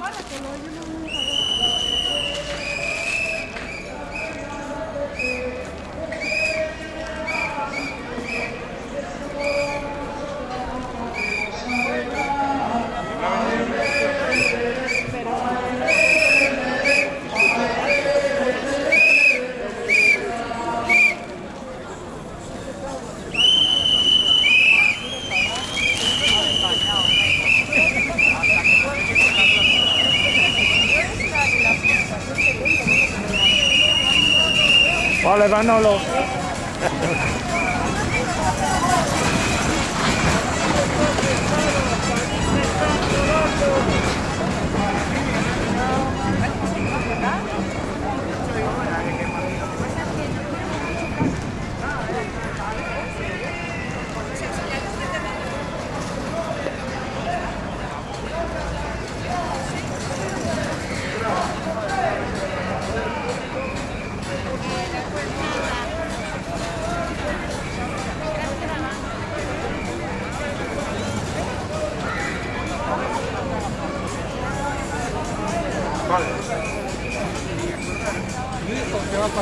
para, yo no Vale, Manolo.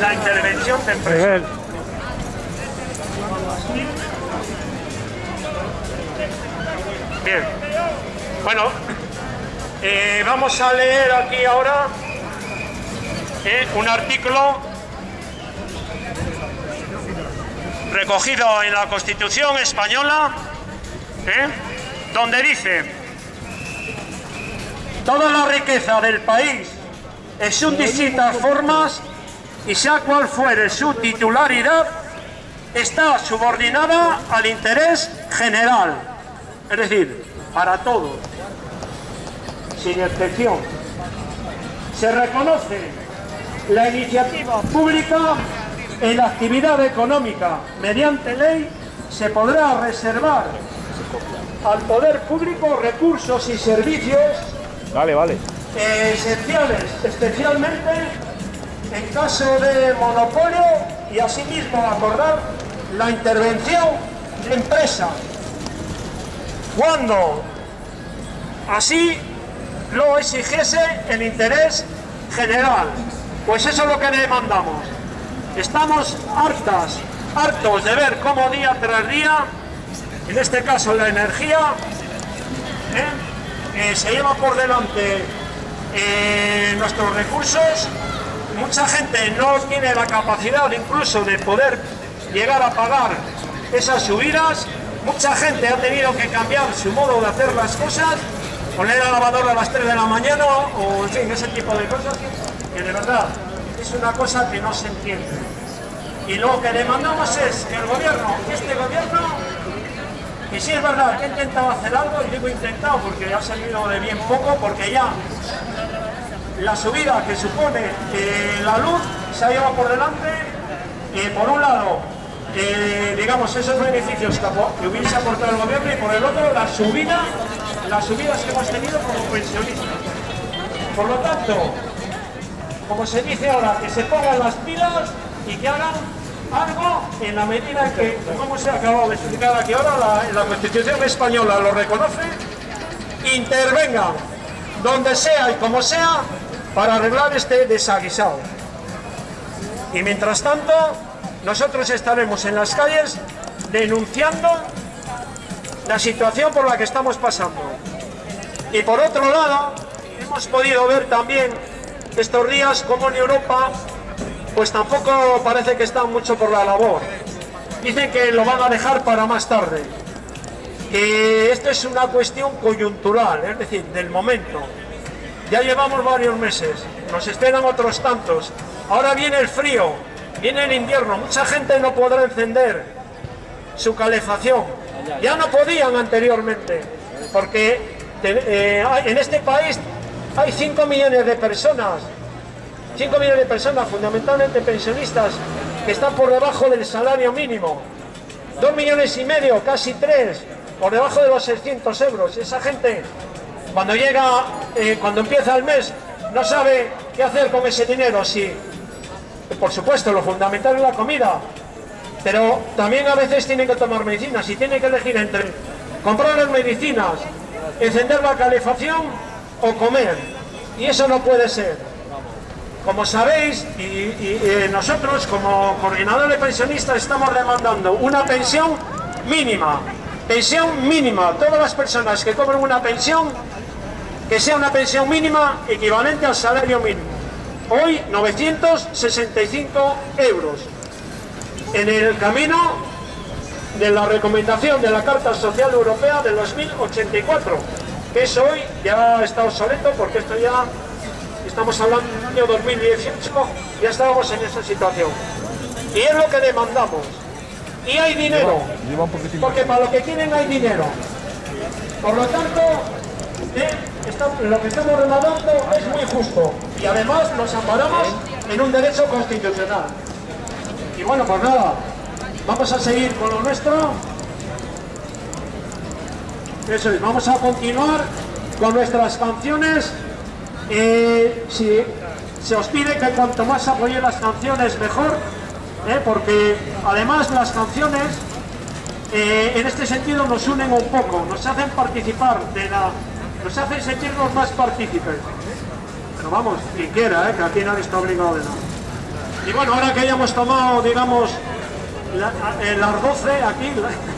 La intervención de empresa. Bien. Bueno, eh, vamos a leer aquí ahora eh, un artículo recogido en la Constitución española, eh, donde dice toda la riqueza del país en sus distintas formas y sea cual fuere su titularidad, está subordinada al interés general, es decir, para todos, sin excepción. Se reconoce la iniciativa pública en la actividad económica. Mediante ley se podrá reservar al poder público recursos y servicios Vale, vale. eh, esenciales, especialmente en caso de monopolio y asimismo acordar la intervención de empresas cuando así lo exigiese el interés general. Pues eso es lo que demandamos. Estamos hartas, hartos de ver cómo día tras día, en este caso la energía, ¿eh? Eh, se lleva por delante eh, nuestros recursos. Mucha gente no tiene la capacidad incluso de poder llegar a pagar esas subidas. Mucha gente ha tenido que cambiar su modo de hacer las cosas, poner la lavadora a las 3 de la mañana o en fin, ese tipo de cosas que de verdad es una cosa que no se entiende. Y lo que demandamos es que el gobierno, este gobierno, y sí es verdad que he intentado hacer algo, y digo intentado porque ha salido de bien poco, porque ya la subida que supone eh, la luz se ha llevado por delante, eh, por un lado, eh, digamos, esos beneficios que hubiese aportado el gobierno y por el otro, la subida, las subidas que hemos tenido como pensionistas. Por lo tanto, como se dice ahora, que se pongan las pilas y que hagan algo en la medida que, como se ha acabado de explicar aquí ahora, la, la Constitución española lo reconoce, intervengan donde sea y como sea para arreglar este desaguisado. Y mientras tanto, nosotros estaremos en las calles denunciando la situación por la que estamos pasando. Y por otro lado, hemos podido ver también estos días cómo en Europa pues tampoco parece que están mucho por la labor. Dicen que lo van a dejar para más tarde. Que esto es una cuestión coyuntural, es decir, del momento. Ya llevamos varios meses, nos esperan otros tantos. Ahora viene el frío, viene el invierno, mucha gente no podrá encender su calefacción. Ya no podían anteriormente, porque eh, en este país hay 5 millones de personas, 5 millones de personas, fundamentalmente pensionistas, que están por debajo del salario mínimo. 2 millones y medio, casi 3, por debajo de los 600 euros. Esa gente, cuando llega, eh, cuando empieza el mes, no sabe qué hacer con ese dinero. Si, por supuesto, lo fundamental es la comida, pero también a veces tienen que tomar medicinas y tienen que elegir entre comprar las medicinas, encender la calefacción o comer. Y eso no puede ser. Como sabéis, y, eh, nosotros como coordinador de pensionistas estamos demandando una pensión mínima. Pensión mínima. Todas las personas que cobran una pensión, que sea una pensión mínima equivalente al salario mínimo. Hoy 965 euros. En el camino de la recomendación de la Carta Social Europea del 2084, que eso hoy ya está obsoleto porque esto ya, estamos hablando del año 2018, ya estábamos en esa situación. Y es lo que demandamos. Y hay dinero, porque para lo que quieren hay dinero. Por lo tanto, eh, lo que estamos demandando es muy justo y además nos amparamos en un derecho constitucional. Y bueno, pues nada, vamos a seguir con lo nuestro. Eso es, vamos a continuar con nuestras canciones. Eh, si se os pide que cuanto más apoye las canciones mejor, eh, porque además las canciones eh, en este sentido nos unen un poco, nos hacen participar de la, nos hacen sentirnos más partícipes. Pero vamos, quien quiera, eh, que aquí nadie está obligado de nada. Y bueno, ahora que ya hemos tomado, digamos, el las 12 aquí,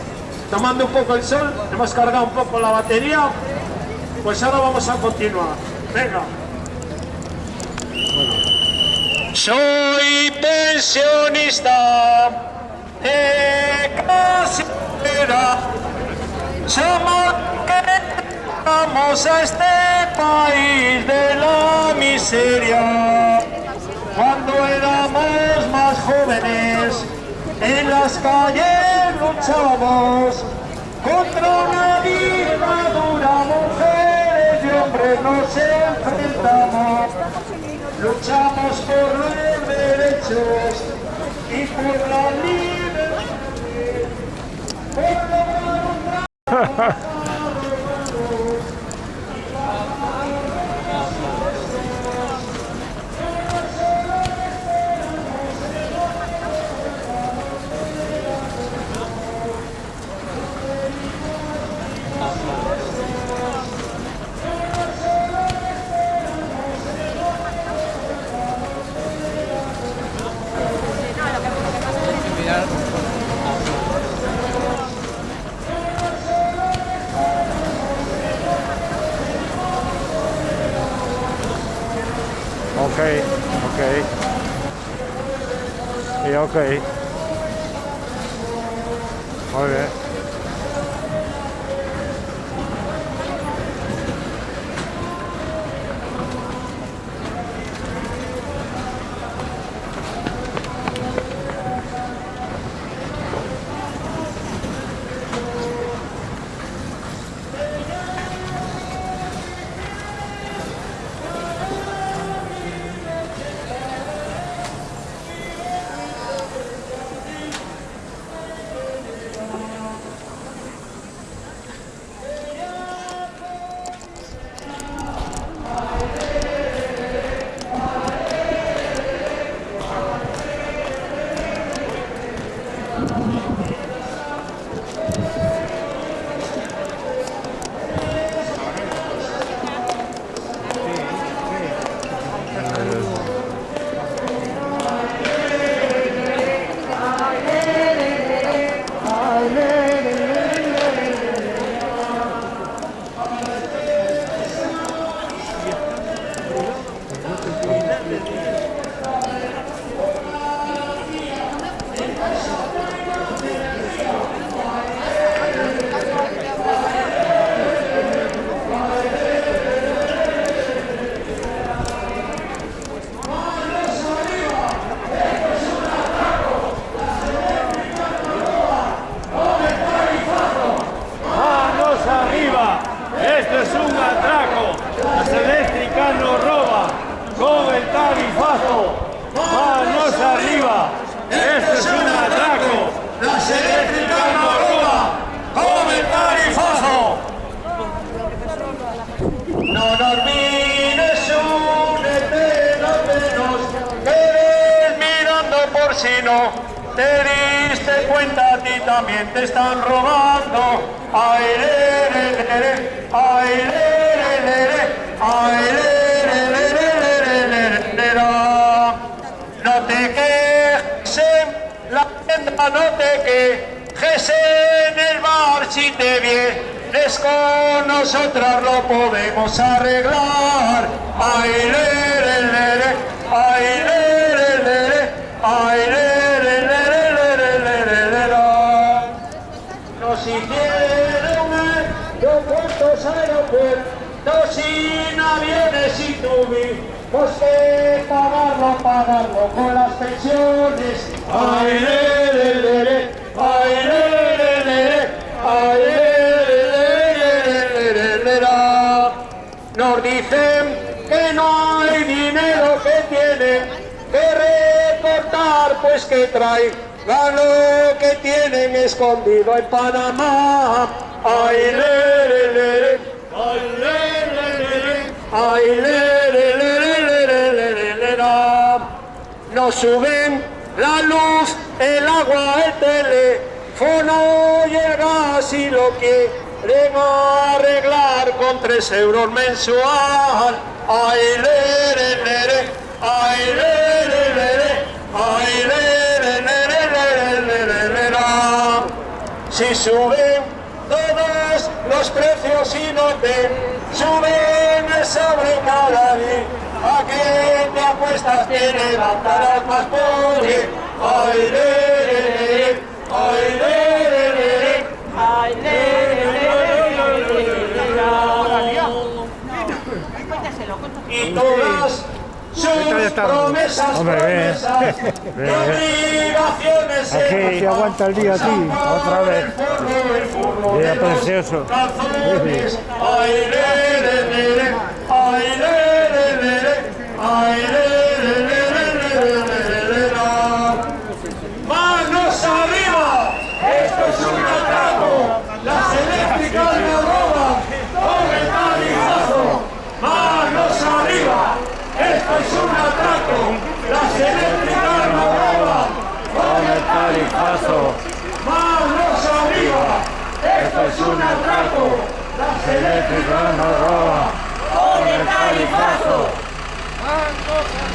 tomando un poco el sol, hemos cargado un poco la batería, pues ahora vamos a continuar. Soy pensionista de casera, somos que vamos a este país de la miseria. Cuando éramos más jóvenes, en las calles luchamos contra una dictadura, mujeres hombres nos enfrentamos. Luchamos por los derechos y por la libertad. Por Ok, Y también te están robando. Ay, le, le, le, le, ay, le, le, le, le, ay, le, le, le, le, le, le, le, No te quejes, la tienda no te quejes en el bar si te vienes con nosotras lo podemos arreglar. Ay, le, le, le, le, ay, le, aviones y tuvimos que pagarlo, pagarlo con las pensiones. Ay, le, le, le, le, ay, le. Nos dicen que no hay dinero que tienen que recortar, pues que trae lo que tienen escondido en Panamá. Ay, le, le, le, le, Ay, le, le, le, le, Nos suben la luz, el agua, el teléfono y el gas y lo quieren arreglar con tres euros mensual. Ay, le, le, le, ay, le, le, le, ay, le, le, le, le, le, Si suben todos los precios y no te suben sobre cada día, ¿a qué te apuestas que levantarás más? Ay, le, le, le, todas sus promesas, promesas, obligaciones Aquí aguanta el día aquí, otra vez. Precioso. Ay, le, le, le, le, ¡Manos arriba! ¡Esto es un atraco! ¡Las eléctricas nos roban! ¡Con el tarifazo! ¡Manos arriba! ¡Esto es un atraco! ¡Las eléctricas nos roban! ¡Con el tarifazo! ¡Manos arriba! ¡Esto es un atraco! ¡Las eléctricas nos roban! ¡Con el Ah, nossa!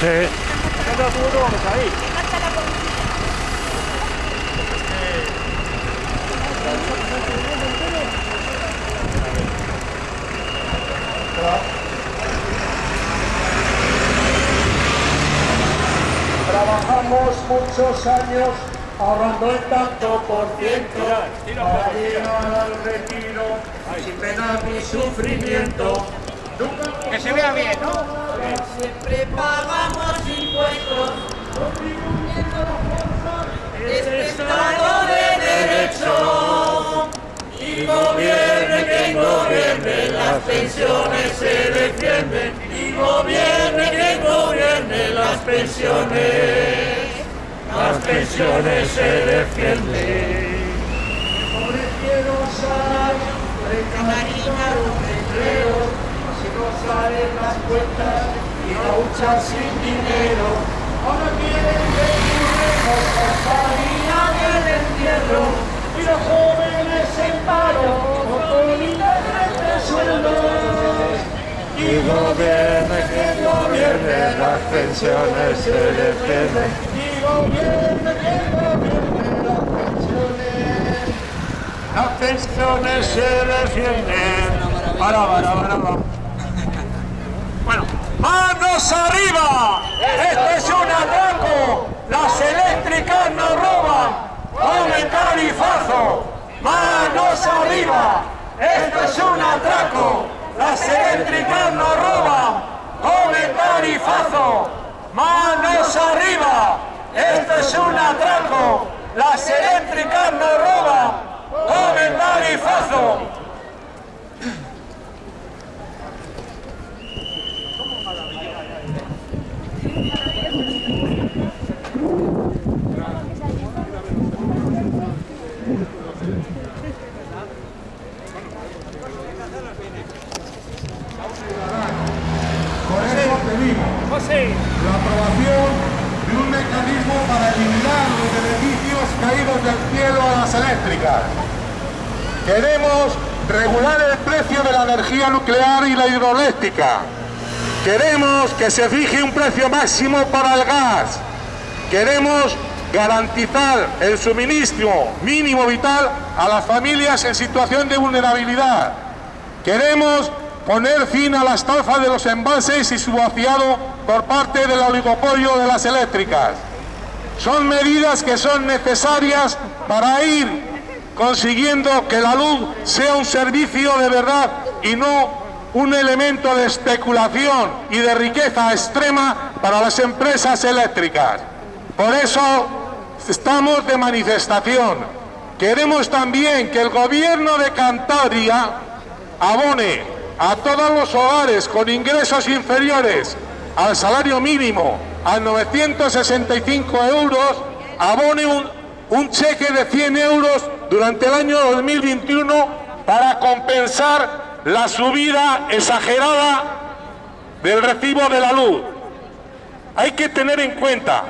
Sí. Vamos ahí. Trabajamos muchos años ahorrando el tanto por ciento para llegar al retiro sin pena ni sufrimiento. Que se vea bien, ¿no? Siempre pagamos impuestos, este Estado de Derecho. Y gobierne quien gobierne, las pensiones se defienden. Y gobierne quien gobierne, las pensiones. Las pensiones se defienden. Pobrecieros salarios, precarizados de empleo, si no salen las cuentas y luchan sin dinero. Ahora quieren que firmemos hasta el día del entierro y los jóvenes en paro con internet sueldos. Y gobierne que gobierne, las pensiones se defienden. Y gobierne que gobierne, las pensiones. Las pensiones se defienden. Para, para, para, para. ¡Manos arriba! ¡Esto es un atraco! ¡Las eléctricas nos roban! ¡Con el tarifazo! ¡Manos arriba! ¡Esto es un atraco! las eléctricas nos roban con el tarifazo. Manos arriba, esto es un atraco. Las eléctricas nos roban con el. Por eso la aprobación de un mecanismo para eliminar los beneficios caídos del cielo a las eléctricas. Queremos regular el precio de la energía nuclear y la hidroeléctrica. Queremos que se fije un precio máximo para el gas. Queremos garantizar el suministro mínimo vital a las familias en situación de vulnerabilidad. Queremos poner fin a la estafa de los embalses y su vaciado por parte del oligopolio de las eléctricas. Son medidas que son necesarias para ir consiguiendo que la luz sea un servicio de verdad y no un elemento de especulación y de riqueza extrema para las empresas eléctricas. Por eso estamos de manifestación. Queremos también que el gobierno de Cantabria abone a todos los hogares con ingresos inferiores al salario mínimo a 965 euros, abone un, un cheque de 100 euros durante el año 2021 para compensar la subida exagerada del recibo de la luz. Hay que tener en cuenta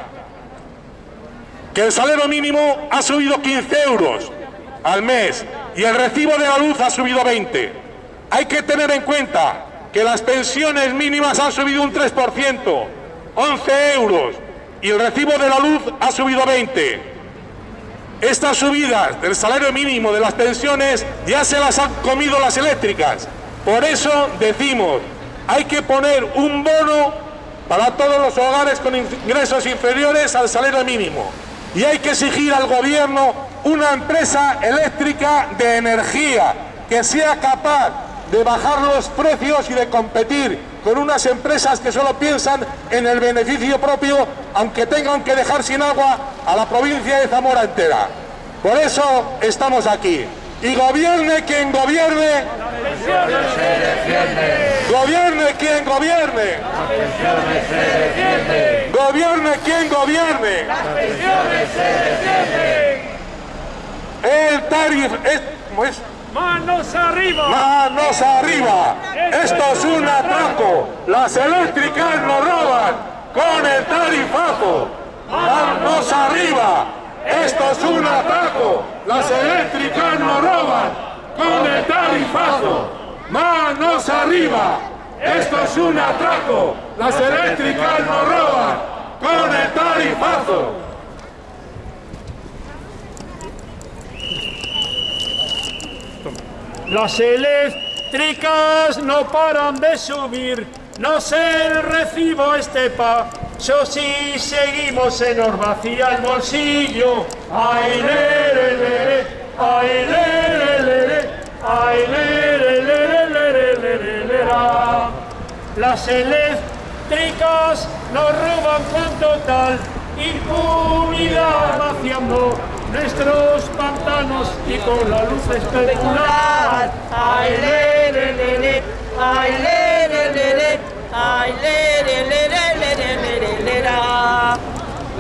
que el salario mínimo ha subido 15 euros al mes y el recibo de la luz ha subido 20. Hay que tener en cuenta que las pensiones mínimas han subido un 3%, 11 euros, y el recibo de la luz ha subido 20. Estas subidas del salario mínimo de las pensiones ya se las han comido las eléctricas. Por eso decimos, hay que poner un bono para todos los hogares con ingresos inferiores al salario mínimo. Y hay que exigir al gobierno una empresa eléctrica de energía que sea capaz de bajar los precios y de competir con unas empresas que solo piensan en el beneficio propio, aunque tengan que dejar sin agua a la provincia de Zamora entera. Por eso estamos aquí. Y gobierne quien gobierne, gobierne quien gobierne, gobierne quien gobierne. El tarif es, ¿cómo es? ¡Manos arriba! ¡Manos arriba! Esto es un atraco. Las eléctricas nos roban con el tarifazo. ¡Manos arriba! Esto es un atraco. Las eléctricas nos roban con el tarifazo. ¡Manos arriba! Esto es un atraco. Las eléctricas nos roban con el tarifazo. Las eléctricas no paran de subir, no se recibo estepa. Yo sí seguimos, se nos vacía el bolsillo. Ay, le, le, le, ay, le, ay, le, le, le, le, Las eléctricas nos roban con total impunidad vaciando nuestros pantanos y con la luz especular. Ay, le, le, le, le, ay, le, le, le, le, ay, le, le, le,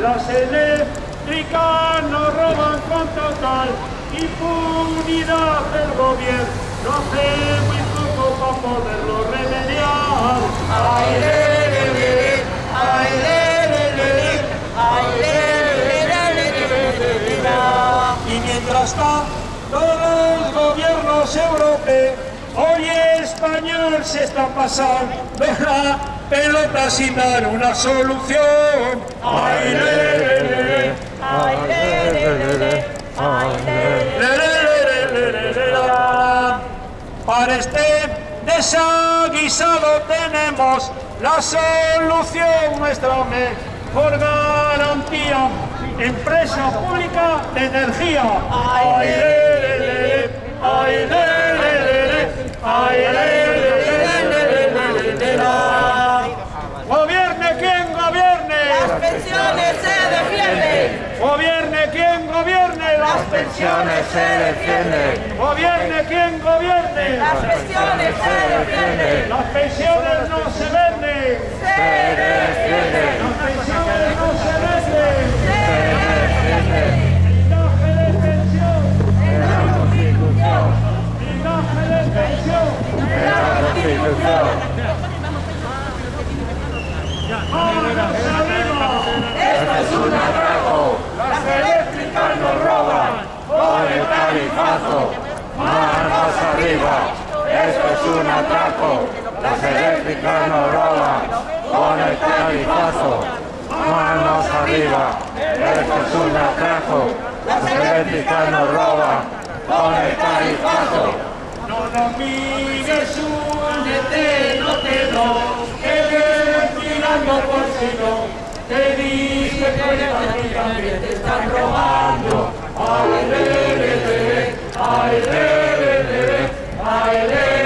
Las eléctricas nos roban con total impunidad del gobierno. No hace muy poco para poderlo se está pasando la pelota sin dar una solución. Ay, le, le, le, le. Ay, le, le, le, le. Ay, le, le, le, le, le, Para este desaguisado tenemos la solución, nuestra mejor garantía. Empresa pública de energía. Ay, le, le, le, le. Ay, le, le, le, le. Ay, le, le, le. Pensiones se defienden. Gobierne quien gobierne. Las pensiones se defienden. Las pensiones no se venden. Se defienden. Las pensiones no se venden. Se defienden. Blindaje de pensión. En la Constitución. Blindaje de pensión. En la Constitución. ¡Manos arriba! Esto es un atraco. Las eléctricas nos Con el tarifazo, manos arriba, esto es un atraco, las eléctricas nos roban, con el tarifazo, manos arriba, esto es un atraco, las eléctricas nos roban, con el tarifazo. No nos mires, únete, no te no, que vienes tirando por si no. Te dije que también te están robando. Aile, aile, aile, aile.